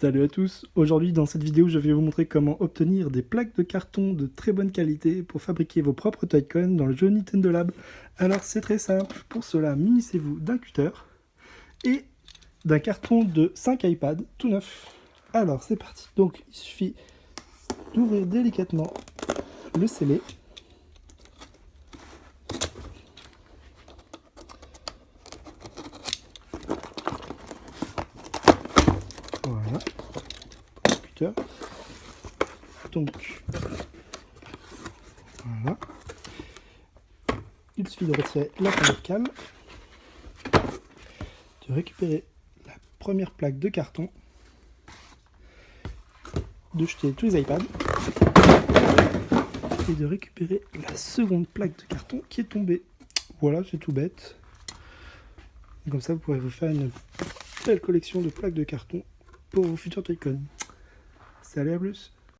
Salut à tous, aujourd'hui dans cette vidéo je vais vous montrer comment obtenir des plaques de carton de très bonne qualité pour fabriquer vos propres Toy-Con dans le jeu Nintendo Lab. Alors c'est très simple, pour cela munissez-vous d'un cutter et d'un carton de 5 iPads tout neuf. Alors c'est parti, donc il suffit d'ouvrir délicatement le scellé Voilà. Donc, voilà. Il suffit de retirer la première cale, de récupérer la première plaque de carton, de jeter tous les iPads et de récupérer la seconde plaque de carton qui est tombée. Voilà, c'est tout bête. Comme ça, vous pourrez vous faire une belle collection de plaques de carton pour vos futurs Toy-Con. Salut à plus